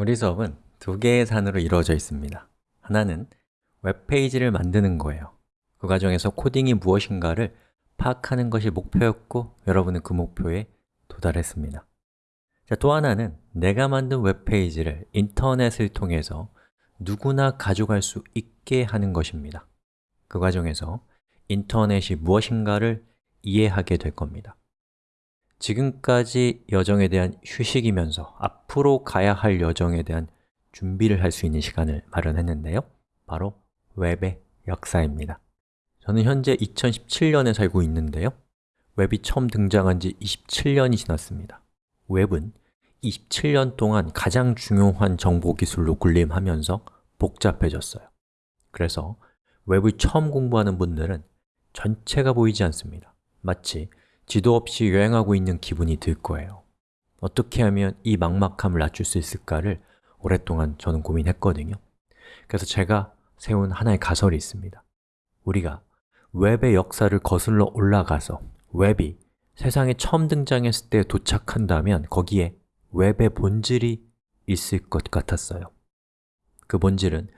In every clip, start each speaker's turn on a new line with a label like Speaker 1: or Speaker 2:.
Speaker 1: 우리 수업은 두 개의 산으로 이루어져 있습니다. 하나는 웹페이지를 만드는 거예요. 그 과정에서 코딩이 무엇인가를 파악하는 것이 목표였고 여러분은 그 목표에 도달했습니다. 자, 또 하나는 내가 만든 웹페이지를 인터넷을 통해서 누구나 가져갈 수 있게 하는 것입니다. 그 과정에서 인터넷이 무엇인가를 이해하게 될 겁니다 지금까지 여정에 대한 휴식이면서 앞으로 가야 할 여정에 대한 준비를 할 수 있는 시간을 마련했는데요. 바로 웹의 역사입니다. 저는 현재 2017년에 살고 있는데요. 웹이 처음 등장한 지 27년이 지났습니다. 웹은 27년 동안 가장 중요한 정보기술로 군림하면서 복잡해졌어요. 그래서 웹을 처음 공부하는 분들은 전체가 보이지 않습니다. 마치 지도 없이 여행하고 있는 기분이 들 거예요. 어떻게 하면 이 막막함을 낮출 수 있을까를 오랫동안 저는 고민했거든요. 그래서 제가 세운 하나의 가설이 있습니다. 우리가 웹의 역사를 거슬러 올라가서 웹이 세상에 처음 등장했을 때 도착한다면 거기에 웹의 본질이 있을 것 같았어요. 그 본질은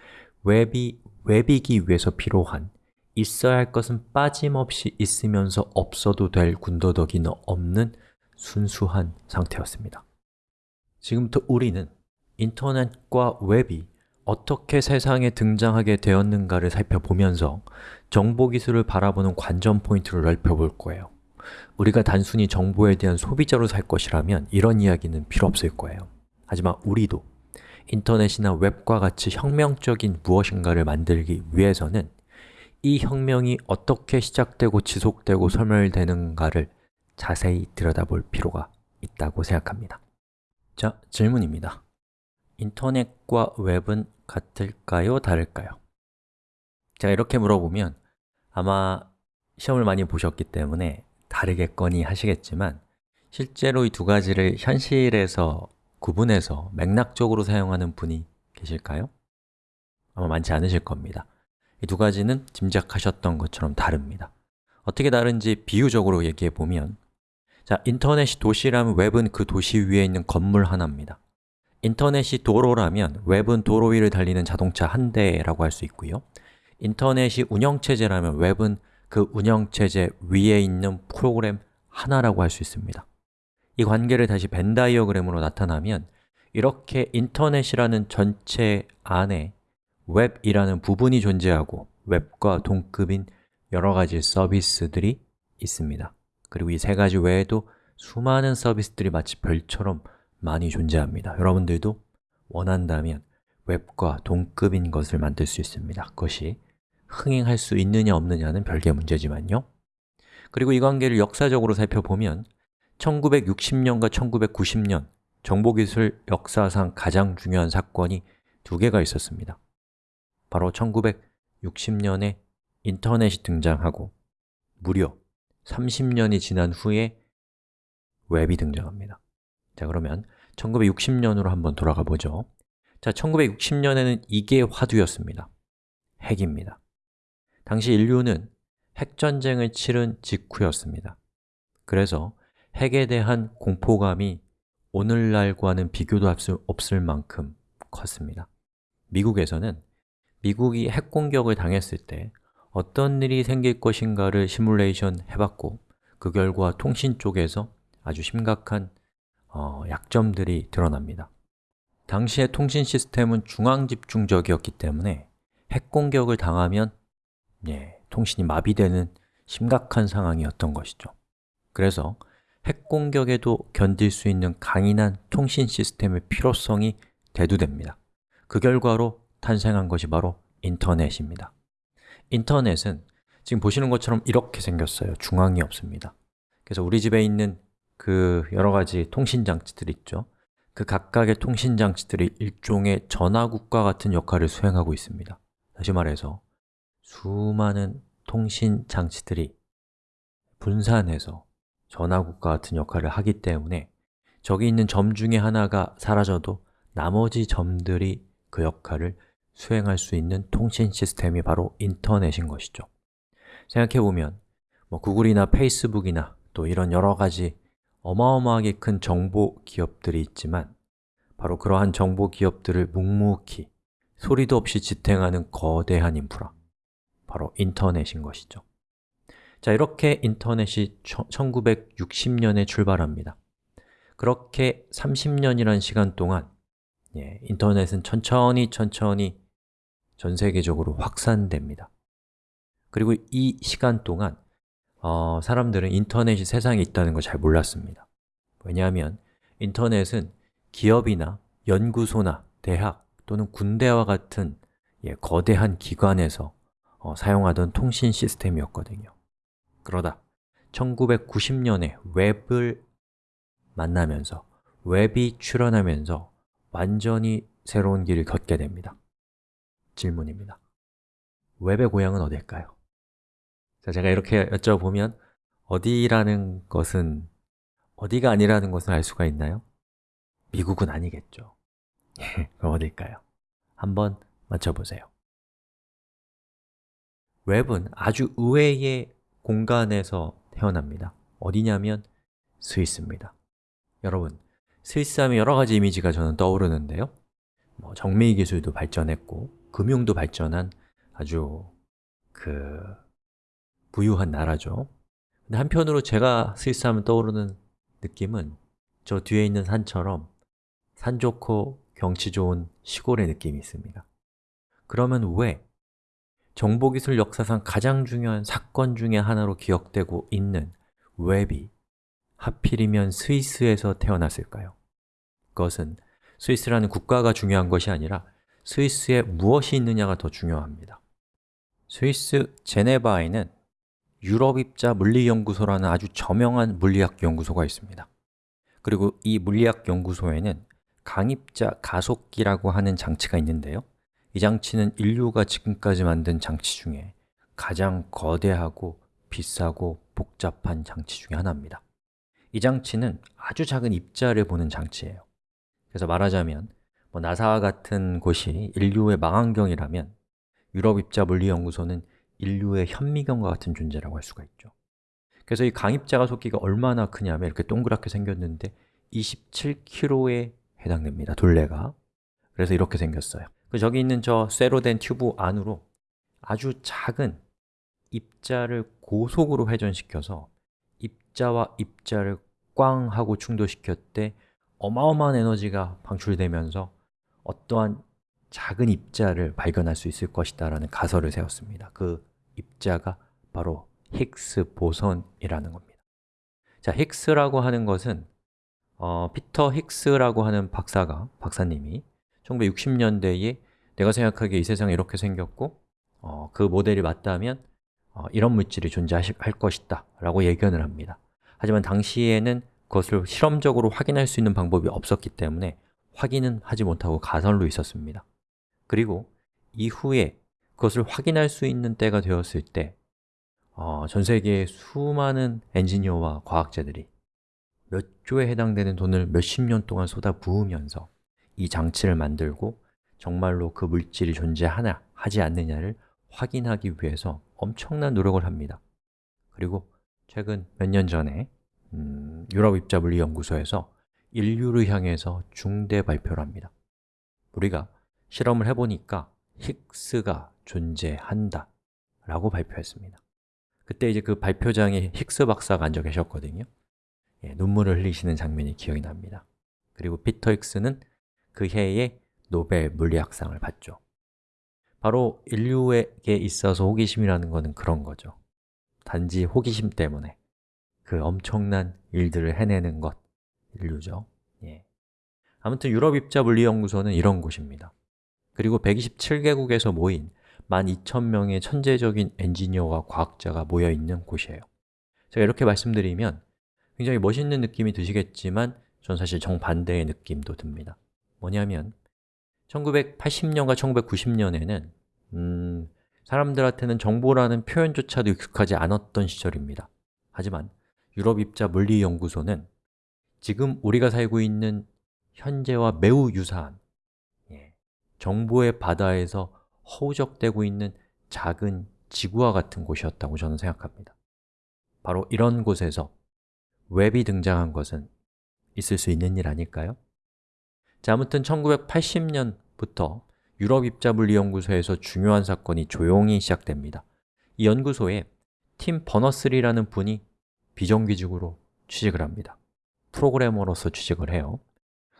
Speaker 1: 웹이 웹이기 위해서 필요한 있어야 할 것은 빠짐없이 있으면서 없어도 될 군더더기는 없는 순수한 상태였습니다. 지금부터 우리는 인터넷과 웹이 어떻게 세상에 등장하게 되었는가를 살펴보면서 정보기술을 바라보는 관전 포인트를 넓혀볼 거예요. 우리가 단순히 정보에 대한 소비자로 살 것이라면 이런 이야기는 필요 없을 거예요. 하지만 우리도 인터넷이나 웹과 같이 혁명적인 무엇인가를 만들기 위해서는 이 혁명이 어떻게 시작되고 지속되고 소멸되는가를 자세히 들여다볼 필요가 있다고 생각합니다 자, 질문입니다 인터넷과 웹은 같을까요? 다를까요? 제가 이렇게 물어보면 아마 시험을 많이 보셨기 때문에 다르겠거니 하시겠지만 실제로 이 두 가지를 현실에서 구분해서 맥락적으로 사용하는 분이 계실까요? 아마 많지 않으실 겁니다 이 두 가지는 짐작하셨던 것처럼 다릅니다. 어떻게 다른지 비유적으로 얘기해 보면 자, 인터넷이 도시라면 웹은 그 도시 위에 있는 건물 하나입니다. 인터넷이 도로라면 웹은 도로 위를 달리는 자동차 한 대라고 할 수 있고요. 인터넷이 운영체제라면 웹은 그 운영체제 위에 있는 프로그램 하나라고 할 수 있습니다. 이 관계를 다시 벤 다이어그램으로 나타나면 이렇게 인터넷이라는 전체 안에 웹이라는 부분이 존재하고 웹과 동급인 여러 가지 서비스들이 있습니다. 그리고 이 세 가지 외에도 수많은 서비스들이 마치 별처럼 많이 존재합니다. 여러분들도 원한다면 웹과 동급인 것을 만들 수 있습니다. 그것이 흥행할 수 있느냐 없느냐는 별개의 문제지만요. 그리고 이 관계를 역사적으로 살펴보면 1960년과 1990년 정보기술 역사상 가장 중요한 사건이 두 개가 있었습니다 바로 1960년에 인터넷이 등장하고 무려 30년이 지난 후에 웹이 등장합니다. 자 그러면 1960년으로 한번 돌아가 보죠. 자, 1960년에는 이게 화두였습니다. 핵입니다. 당시 인류는 핵전쟁을 치른 직후였습니다. 그래서 핵에 대한 공포감이 오늘날과는 비교도 할 수 없을 만큼 컸습니다. 미국에서는 미국이 핵공격을 당했을 때 어떤 일이 생길 것인가를 시뮬레이션 해봤고 그 결과 통신 쪽에서 아주 심각한 어, 약점들이 드러납니다. 당시의 통신 시스템은 중앙 집중적이었기 때문에 핵공격을 당하면 예, 통신이 마비되는 심각한 상황이었던 것이죠. 그래서 핵공격에도 견딜 수 있는 강인한 통신 시스템의 필요성이 대두됩니다. 그 결과로 탄생한 것이 바로 인터넷입니다. 인터넷은 지금 보시는 것처럼 이렇게 생겼어요. 중앙이 없습니다. 그래서 우리 집에 있는 그 여러 가지 통신 장치들 있죠. 그 각각의 통신 장치들이 일종의 전화국과 같은 역할을 수행하고 있습니다. 다시 말해서 수많은 통신 장치들이 분산해서 전화국과 같은 역할을 하기 때문에 저기 있는 점 중에 하나가 사라져도 나머지 점들이 그 역할을 수행할 수 있는 통신 시스템이 바로 인터넷인 것이죠. 생각해보면 뭐 구글이나 페이스북이나 또 이런 여러 가지 어마어마하게 큰 정보 기업들이 있지만 바로 그러한 정보 기업들을 묵묵히 소리도 없이 지탱하는 거대한 인프라 바로 인터넷인 것이죠. 자, 이렇게 인터넷이 1960년에 출발합니다. 그렇게 30년이라는 시간 동안 예, 인터넷은 천천히 천천히 전 세계적으로 확산됩니다. 그리고 이 시간 동안 어, 사람들은 인터넷이 세상에 있다는 걸 잘 몰랐습니다. 왜냐하면 인터넷은 기업이나 연구소나 대학 또는 군대와 같은 예, 거대한 기관에서 어, 사용하던 통신 시스템이었거든요. 그러다 1990년에 웹을 만나면서 웹이 출현하면서 완전히 새로운 길을 걷게 됩니다 질문입니다 웹의 고향은 어딜까요? 자, 제가 이렇게 여쭤보면 어디라는 것은 어디가 아니라는 것을 알 수가 있나요? 미국은 아니겠죠 그럼 어딜까요? 한번 맞춰보세요 웹은 아주 의외의 공간에서 태어납니다 어디냐면 스위스입니다 여러분, 스위스 하면 여러 가지 이미지가 저는 떠오르는데요 뭐 정밀 기술도 발전했고 금융도 발전한 아주 그 부유한 나라죠 근데 한편으로 제가 스위스 하면 떠오르는 느낌은 저 뒤에 있는 산처럼 산 좋고 경치 좋은 시골의 느낌이 있습니다 그러면 왜 정보기술 역사상 가장 중요한 사건 중의 하나로 기억되고 있는 웹이 하필이면 스위스에서 태어났을까요? 그것은 스위스라는 국가가 중요한 것이 아니라 스위스에 무엇이 있느냐가 더 중요합니다. 스위스 제네바에는 유럽입자 물리연구소라는 아주 저명한 물리학 연구소가 있습니다. 그리고 이 물리학 연구소에는 강입자 가속기라고 하는 장치가 있는데요. 이 장치는 인류가 지금까지 만든 장치 중에 가장 거대하고 비싸고 복잡한 장치 중에 하나입니다. 이 장치는 아주 작은 입자를 보는 장치예요. 그래서 말하자면 뭐 나사와 같은 곳이 인류의 망원경이라면 유럽 입자 물리연구소는 인류의 현미경과 같은 존재라고 할 수가 있죠. 그래서 이 강입자가 속기가 얼마나 크냐면 이렇게 동그랗게 생겼는데 27kg에 해당됩니다, 둘레가. 그래서 이렇게 생겼어요. 그 저기 있는 저 쇠로 된 튜브 안으로 아주 작은 입자를 고속으로 회전시켜서 입자와 입자를 꽝 하고 충돌시켰을 때 어마어마한 에너지가 방출되면서 어떠한 작은 입자를 발견할 수 있을 것이다 라는 가설을 세웠습니다. 그 입자가 바로 힉스 보선이라는 겁니다. 자, 힉스라고 하는 것은 어, 피터 힉스라고 하는 박사가, 박사님이 1960년대에 내가 생각하기에 이 세상이 이렇게 생겼고 어, 그 모델이 맞다면 어, 이런 물질이 존재할 것이다 라고 예견을 합니다. 하지만 당시에는 그것을 실험적으로 확인할 수 있는 방법이 없었기 때문에 확인은 하지 못하고 가설로 있었습니다. 그리고 이후에 그것을 확인할 수 있는 때가 되었을 때 어, 전 세계의 수많은 엔지니어와 과학자들이 몇 조에 해당되는 돈을 몇십 년 동안 쏟아 부으면서 이 장치를 만들고 정말로 그 물질이 존재하나 하지 않느냐를 확인하기 위해서 엄청난 노력을 합니다. 그리고 최근 몇 년 전에 음, 유럽입자물리연구소에서 인류를 향해서 중대 발표를 합니다. 우리가 실험을 해보니까 힉스가 존재한다 라고 발표했습니다. 그때 이제 그 발표장에 힉스 박사가 앉아 계셨거든요. 예, 눈물을 흘리시는 장면이 기억이 납니다. 그리고 피터 힉스는 그 해에 노벨 물리학상을 받죠. 바로 인류에게 있어서 호기심이라는 것은 그런 거죠. 단지 호기심 때문에 그 엄청난 일들을 해내는 것, 인류죠. 예. 아무튼 유럽입자물리연구소는 이런 곳입니다. 그리고 127개국에서 모인 12,000명의 천재적인 엔지니어와 과학자가 모여있는 곳이에요. 제가 이렇게 말씀드리면 굉장히 멋있는 느낌이 드시겠지만 전 사실 정반대의 느낌도 듭니다. 뭐냐면 1980년과 1990년에는 음, 사람들한테는 정보라는 표현조차도 익숙하지 않았던 시절입니다. 하지만 유럽입자 물리연구소는 지금 우리가 살고 있는 현재와 매우 유사한 예, 정보의 바다에서 허우적대고 있는 작은 지구와 같은 곳이었다고 저는 생각합니다. 바로 이런 곳에서 웹이 등장한 것은 있을 수 있는 일 아닐까요? 자, 아무튼 1980년부터 유럽 입자물리연구소에서 중요한 사건이 조용히 시작됩니다. 이 연구소에 팀 버너스리라는 분이 비정규직으로 취직을 합니다 프로그래머로서 취직을 해요.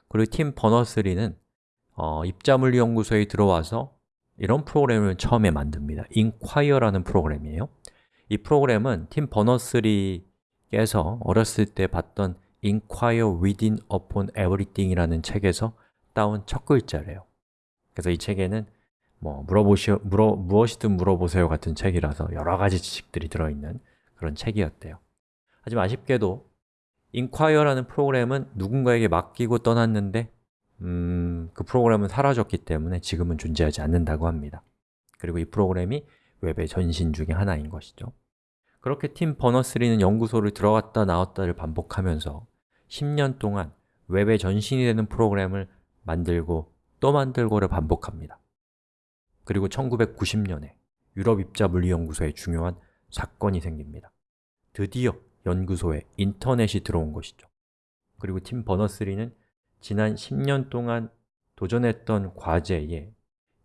Speaker 1: 그리고 팀 버너스리는 어, 입자물리연구소에 들어와서 이런 프로그램을 처음에 만듭니다. 인콰이어라는 프로그램이에요. 이 프로그램은 팀 버너스리께서 어렸을 때 봤던 Inquire Within Upon Everything 이라는 책에서 따온 첫 글자래요. 그래서 이 책에는 뭐 물어보시, 물어, 무엇이든 물어보세요 같은 책이라서 여러 가지 지식들이 들어있는 그런 책이었대요. 하지만 아쉽게도 Inquire라는 프로그램은 누군가에게 맡기고 떠났는데 음, 그 프로그램은 사라졌기 때문에 지금은 존재하지 않는다고 합니다. 그리고 이 프로그램이 웹의 전신 중에 하나인 것이죠. 그렇게 팀 버너스리는 연구소를 들어갔다 나왔다를 반복하면서 10년 동안 웹의 전신이 되는 프로그램을 만들고 또 만들고를 반복합니다. 그리고 1990년에 유럽 입자 물리연구소에 중요한 사건이 생깁니다. 드디어 연구소에 인터넷이 들어온 것이죠. 그리고 팀 버너스리는 지난 10년 동안 도전했던 과제에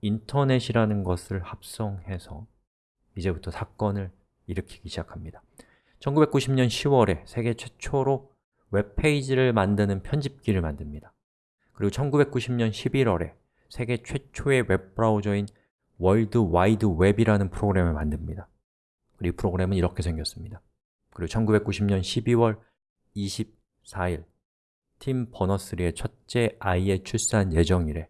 Speaker 1: 인터넷이라는 것을 합성해서 이제부터 사건을 일으키기 시작합니다. 1990년 10월에 세계 최초로 웹페이지를 만드는 편집기를 만듭니다. 그리고 1990년 11월에 세계 최초의 웹브라우저인 월드 와이드 웹이라는 프로그램을 만듭니다. 그리고 이 프로그램은 이렇게 생겼습니다 그리고 1990년 12월 24일 팀 버너스리의 첫째 아이의 출산 예정일에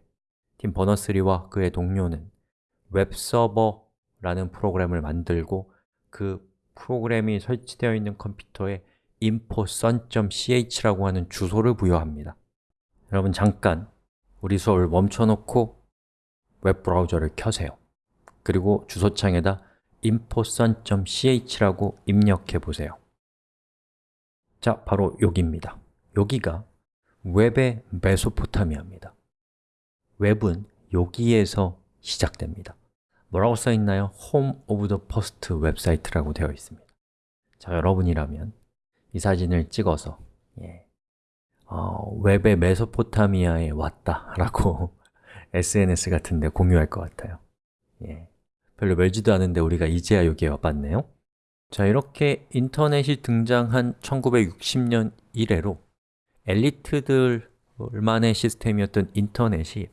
Speaker 1: 팀 버너스리와 그의 동료는 웹서버라는 프로그램을 만들고 그 프로그램이 설치되어 있는 컴퓨터에 info.sun.ch라고 하는 주소를 부여합니다. 여러분 잠깐 우리 수업을 멈춰놓고 웹브라우저를 켜세요. 그리고 주소창에다 info.sun.ch라고 입력해 보세요. 자, 바로 여기입니다. 여기가 웹의 메소포타미아입니다. 웹은 여기에서 시작됩니다. 뭐라고 써있나요? Home of the First 웹사이트라고 되어 있습니다. 자, 여러분이라면 이 사진을 찍어서 예, 어, 웹의 메소포타미아에 왔다 라고 SNS 같은 데 공유할 것 같아요. 예, 별로 멀지도 않은데 우리가 이제야 여기에 와봤네요. 자, 이렇게 인터넷이 등장한 1960년 이래로 엘리트들만의 시스템이었던 인터넷이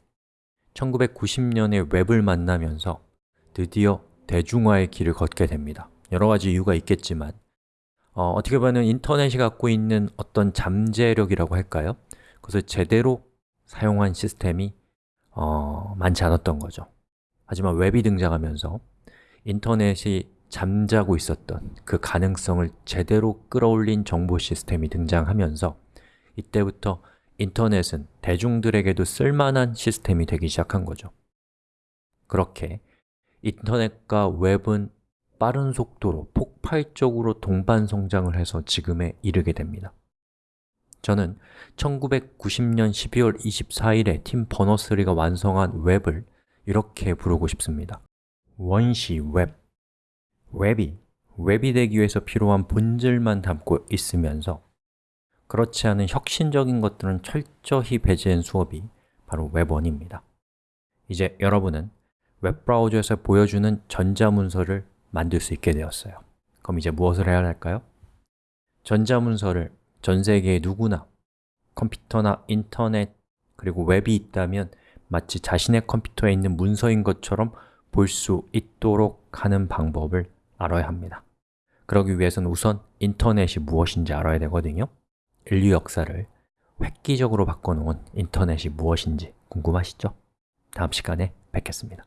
Speaker 1: 1990년에 웹을 만나면서 드디어 대중화의 길을 걷게 됩니다. 여러 가지 이유가 있겠지만 어, 어떻게 보면 인터넷이 갖고 있는 어떤 잠재력이라고 할까요? 그것을 제대로 사용한 시스템이 어, 많지 않았던 거죠 하지만 웹이 등장하면서 인터넷이 잠자고 있었던 그 가능성을 제대로 끌어올린 정보 시스템이 등장하면서 이때부터 인터넷은 대중들에게도 쓸만한 시스템이 되기 시작한 거죠. 그렇게 인터넷과 웹은 빠른 속도로 폭발적으로 동반 성장을 해서 지금에 이르게 됩니다. 저는 1990년 12월 24일에 팀 버너스리가 완성한 웹을 이렇게 부르고 싶습니다. 원시 웹. 웹이 웹이 되기 위해서 필요한 본질만 담고 있으면서 그렇지 않은 혁신적인 것들은 철저히 배제한 수업이 바로 웹1입니다. 이제 여러분은 웹브라우저에서 보여주는 전자문서를 만들 수 있게 되었어요. 그럼 이제 무엇을 해야 할까요? 전자문서를 전 세계의 누구나 컴퓨터나 인터넷 그리고 웹이 있다면 마치 자신의 컴퓨터에 있는 문서인 것처럼 볼 수 있도록 하는 방법을 알아야 합니다. 그러기 위해서는 우선 인터넷이 무엇인지 알아야 되거든요. 인류 역사를 획기적으로 바꿔놓은 인터넷이 무엇인지 궁금하시죠? 다음 시간에 뵙겠습니다